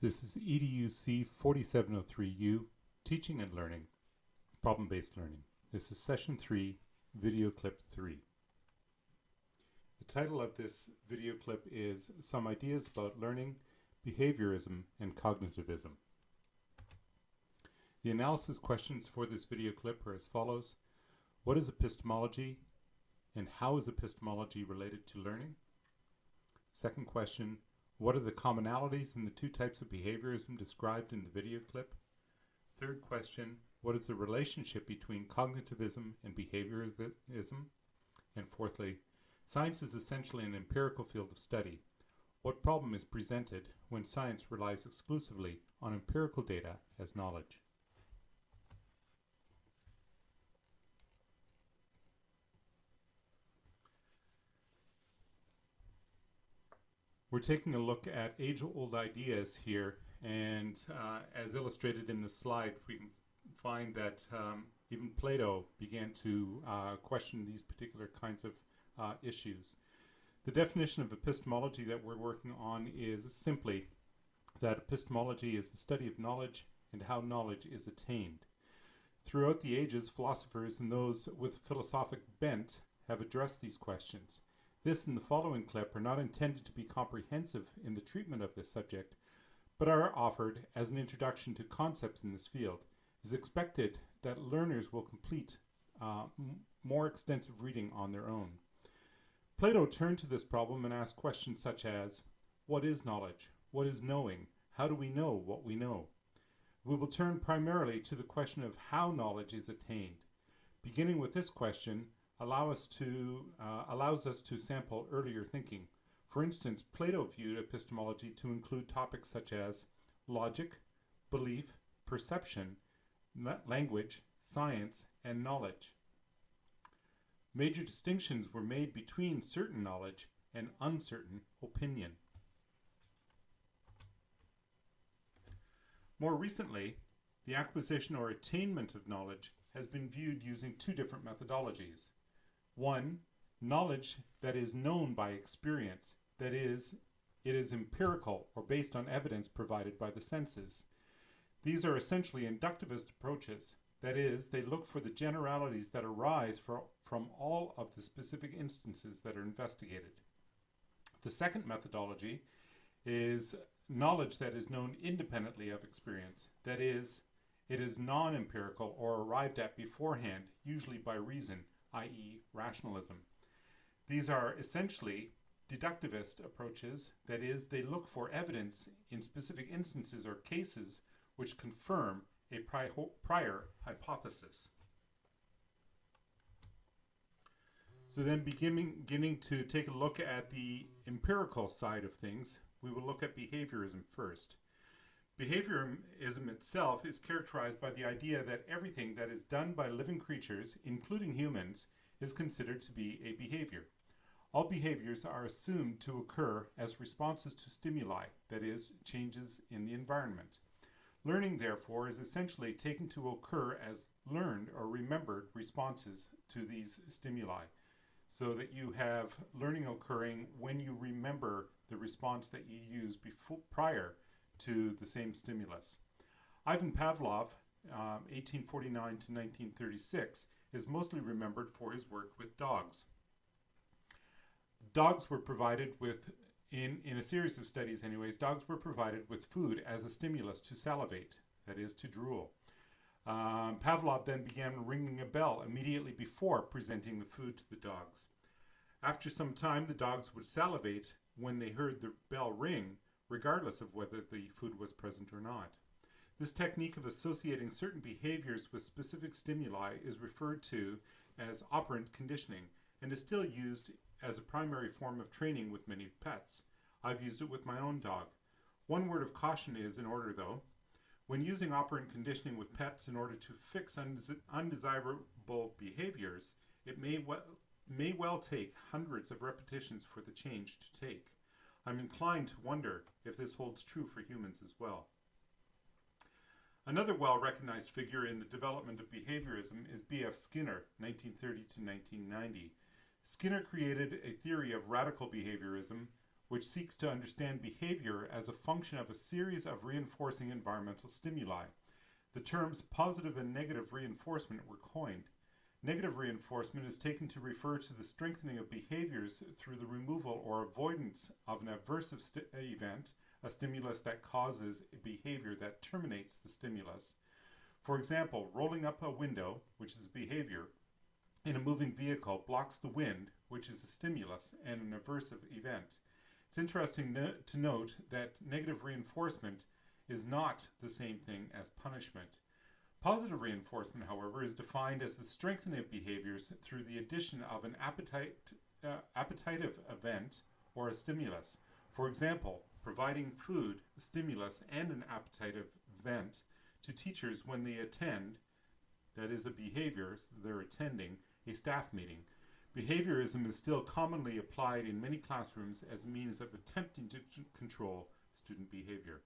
This is EDUC 4703U, Teaching and Learning, Problem-Based Learning. This is Session 3, Video Clip 3. The title of this video clip is Some Ideas About Learning, Behaviorism, and Cognitivism. The analysis questions for this video clip are as follows. What is epistemology and how is epistemology related to learning? Second question, what are the commonalities in the two types of behaviorism described in the video clip? Third question, what is the relationship between cognitivism and behaviorism? And fourthly, science is essentially an empirical field of study. What problem is presented when science relies exclusively on empirical data as knowledge? We're taking a look at age-old ideas here, and uh, as illustrated in the slide, we can find that um, even Plato began to uh, question these particular kinds of uh, issues. The definition of epistemology that we're working on is simply that epistemology is the study of knowledge and how knowledge is attained. Throughout the ages, philosophers and those with philosophic bent have addressed these questions. This and the following clip are not intended to be comprehensive in the treatment of this subject, but are offered as an introduction to concepts in this field. It is expected that learners will complete uh, more extensive reading on their own. Plato turned to this problem and asked questions such as, what is knowledge? What is knowing? How do we know what we know? We will turn primarily to the question of how knowledge is attained. Beginning with this question, allow us to, uh, allows us to sample earlier thinking. For instance, Plato viewed epistemology to include topics such as logic, belief, perception, language, science, and knowledge. Major distinctions were made between certain knowledge and uncertain opinion. More recently, the acquisition or attainment of knowledge has been viewed using two different methodologies. One, knowledge that is known by experience, that is, it is empirical or based on evidence provided by the senses. These are essentially inductivist approaches, that is, they look for the generalities that arise for, from all of the specific instances that are investigated. The second methodology is knowledge that is known independently of experience, that is, it is non-empirical or arrived at beforehand, usually by reason, i.e. rationalism. These are essentially deductivist approaches, that is, they look for evidence in specific instances or cases which confirm a prior hypothesis. So then beginning, beginning to take a look at the empirical side of things, we will look at behaviorism first. Behaviorism itself is characterized by the idea that everything that is done by living creatures, including humans, is considered to be a behavior. All behaviors are assumed to occur as responses to stimuli, that is, changes in the environment. Learning, therefore, is essentially taken to occur as learned or remembered responses to these stimuli, so that you have learning occurring when you remember the response that you used before, prior to the same stimulus. Ivan Pavlov, um, 1849 to 1936, is mostly remembered for his work with dogs. Dogs were provided with, in, in a series of studies anyways, dogs were provided with food as a stimulus to salivate, that is, to drool. Um, Pavlov then began ringing a bell immediately before presenting the food to the dogs. After some time, the dogs would salivate when they heard the bell ring, regardless of whether the food was present or not. This technique of associating certain behaviors with specific stimuli is referred to as operant conditioning and is still used as a primary form of training with many pets. I've used it with my own dog. One word of caution is in order though. When using operant conditioning with pets in order to fix undesirable behaviors, it may well, may well take hundreds of repetitions for the change to take. I'm inclined to wonder if this holds true for humans as well. Another well-recognized figure in the development of behaviorism is B.F. Skinner, 1930 to 1990. Skinner created a theory of radical behaviorism which seeks to understand behavior as a function of a series of reinforcing environmental stimuli. The terms positive and negative reinforcement were coined. Negative reinforcement is taken to refer to the strengthening of behaviors through the removal or avoidance of an aversive event, a stimulus that causes a behavior that terminates the stimulus. For example, rolling up a window, which is a behavior, in a moving vehicle blocks the wind, which is a stimulus and an aversive event. It's interesting no to note that negative reinforcement is not the same thing as punishment. Positive reinforcement, however, is defined as the strengthening of behaviors through the addition of an appetite, uh, appetitive event or a stimulus. For example, providing food, a stimulus, and an appetitive event to teachers when they attend, that is the behavior they're attending, a staff meeting. Behaviorism is still commonly applied in many classrooms as a means of attempting to control student behavior.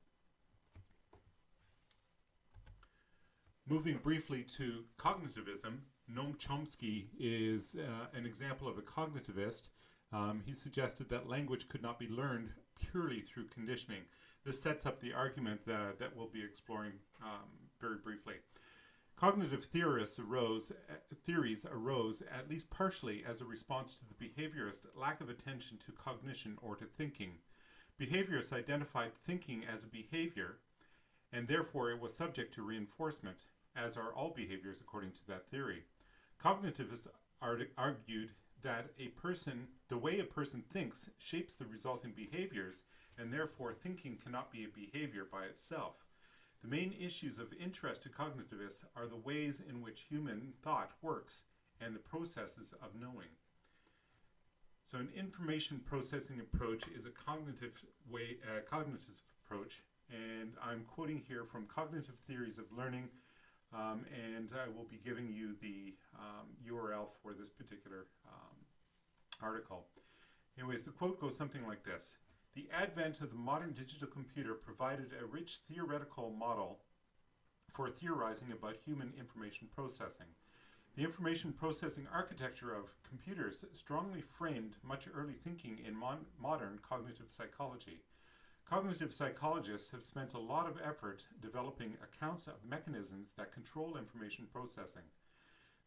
Moving briefly to cognitivism, Noam Chomsky is uh, an example of a cognitivist. Um, he suggested that language could not be learned purely through conditioning. This sets up the argument uh, that we'll be exploring um, very briefly. Cognitive theorists arose, uh, theories arose at least partially as a response to the behaviorist lack of attention to cognition or to thinking. Behaviorists identified thinking as a behavior, and therefore it was subject to reinforcement, as are all behaviors according to that theory. Cognitivists argued that a person, the way a person thinks shapes the resulting behaviors, and therefore thinking cannot be a behavior by itself. The main issues of interest to cognitivists are the ways in which human thought works and the processes of knowing. So an information processing approach is a cognitive way, uh, cognitive approach, and I'm quoting here from Cognitive Theories of Learning, um, and I will be giving you the um, URL for this particular um, article. Anyways, the quote goes something like this. The advent of the modern digital computer provided a rich theoretical model for theorizing about human information processing. The information processing architecture of computers strongly framed much early thinking in mon modern cognitive psychology. Cognitive psychologists have spent a lot of effort developing accounts of mechanisms that control information processing.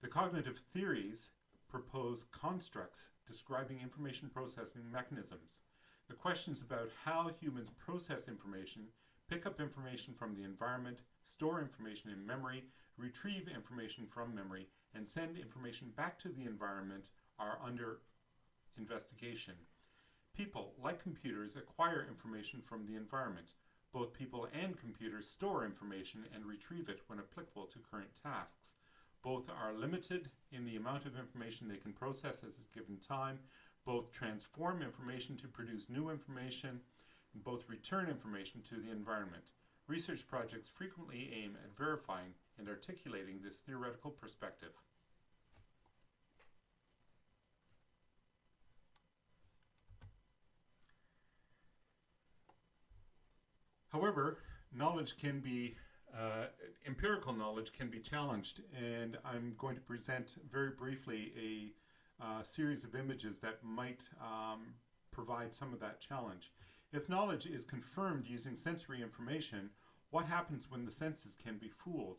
The cognitive theories propose constructs describing information processing mechanisms. The questions about how humans process information, pick up information from the environment, store information in memory, retrieve information from memory, and send information back to the environment are under investigation. People, like computers, acquire information from the environment. Both people and computers store information and retrieve it when applicable to current tasks. Both are limited in the amount of information they can process at a given time, both transform information to produce new information, and both return information to the environment. Research projects frequently aim at verifying and articulating this theoretical perspective. However, knowledge can be, uh, empirical knowledge can be challenged, and I'm going to present very briefly a uh, series of images that might um, provide some of that challenge. If knowledge is confirmed using sensory information, what happens when the senses can be fooled?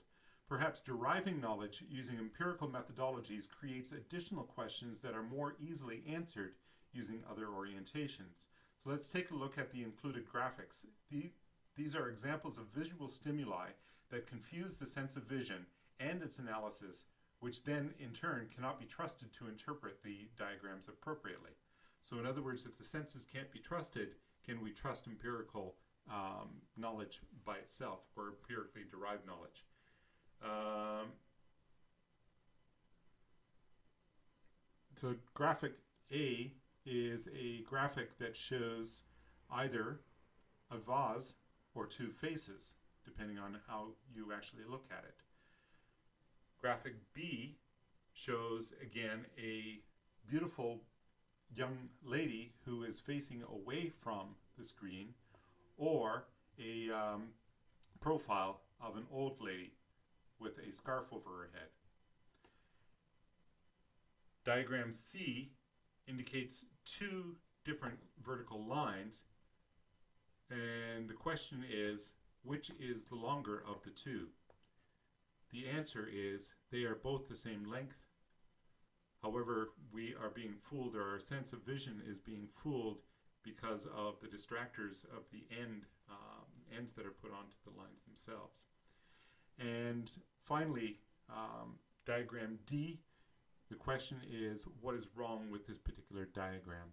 Perhaps deriving knowledge using empirical methodologies creates additional questions that are more easily answered using other orientations. So let's take a look at the included graphics. The, these are examples of visual stimuli that confuse the sense of vision and its analysis which then in turn cannot be trusted to interpret the diagrams appropriately. So in other words, if the senses can't be trusted, can we trust empirical um, knowledge by itself or empirically derived knowledge? Um, so graphic A is a graphic that shows either a vase or two faces, depending on how you actually look at it. Graphic B shows again a beautiful young lady who is facing away from the screen or a um, profile of an old lady with a scarf over her head. Diagram C indicates two different vertical lines. And the question is, which is the longer of the two? The answer is they are both the same length. However, we are being fooled, or our sense of vision is being fooled because of the distractors of the end um, ends that are put onto the lines themselves. And finally, um, diagram D, the question is what is wrong with this particular diagram?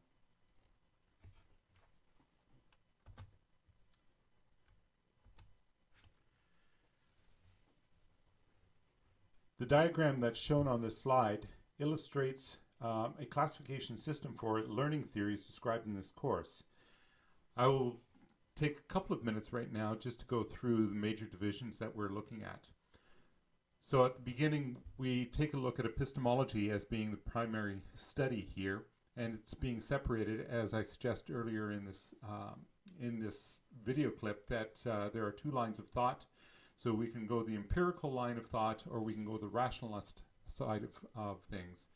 The diagram that's shown on this slide illustrates um, a classification system for learning theories described in this course. I will take a couple of minutes right now just to go through the major divisions that we're looking at. So at the beginning, we take a look at epistemology as being the primary study here, and it's being separated, as I suggested earlier in this um, in this video clip, that uh, there are two lines of thought. So we can go the empirical line of thought, or we can go the rationalist side of, of things.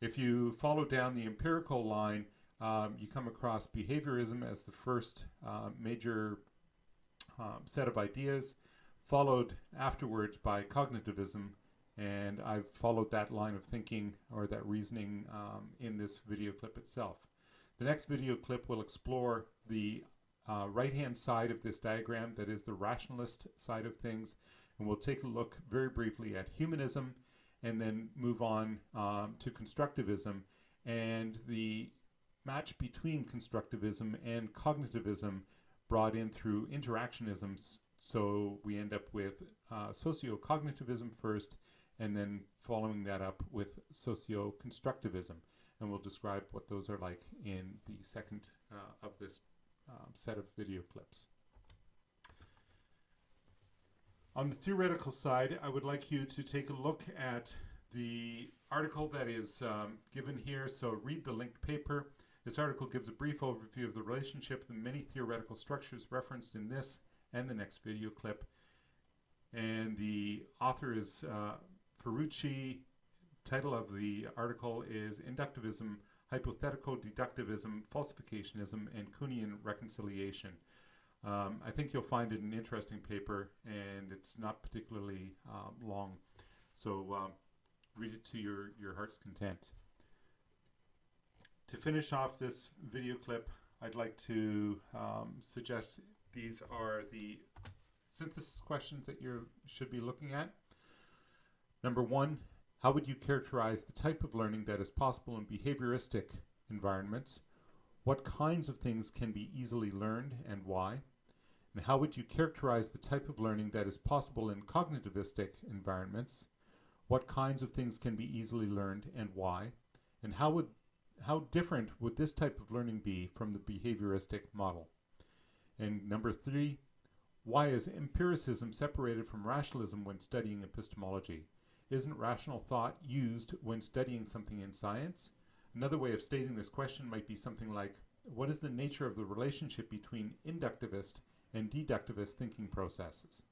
If you follow down the empirical line, um, you come across behaviorism as the first uh, major um, set of ideas, followed afterwards by cognitivism, and I've followed that line of thinking or that reasoning um, in this video clip itself. The next video clip will explore the uh, right-hand side of this diagram, that is the rationalist side of things, and we'll take a look very briefly at humanism and then move on um, to constructivism and the match between constructivism and cognitivism brought in through interactionism. So we end up with uh, socio-cognitivism first, and then following that up with socio-constructivism. And we'll describe what those are like in the second uh, of this set of video clips. On the theoretical side, I would like you to take a look at the article that is um, given here. So read the linked paper. This article gives a brief overview of the relationship the many theoretical structures referenced in this and the next video clip. And the author is uh, Ferrucci. Title of the article is Inductivism, Hypothetical Deductivism, Falsificationism, and Kuhnian Reconciliation. Um, I think you'll find it an interesting paper, and it's not particularly um, long. So um, read it to your, your heart's content. To finish off this video clip, I'd like to um, suggest these are the synthesis questions that you should be looking at. Number one, how would you characterize the type of learning that is possible in behavioristic environments? What kinds of things can be easily learned and why? And how would you characterize the type of learning that is possible in cognitivistic environments? What kinds of things can be easily learned and why? And how would how different would this type of learning be from the behavioristic model? And number three, why is empiricism separated from rationalism when studying epistemology? Isn't rational thought used when studying something in science? Another way of stating this question might be something like, what is the nature of the relationship between inductivist and deductivist thinking processes?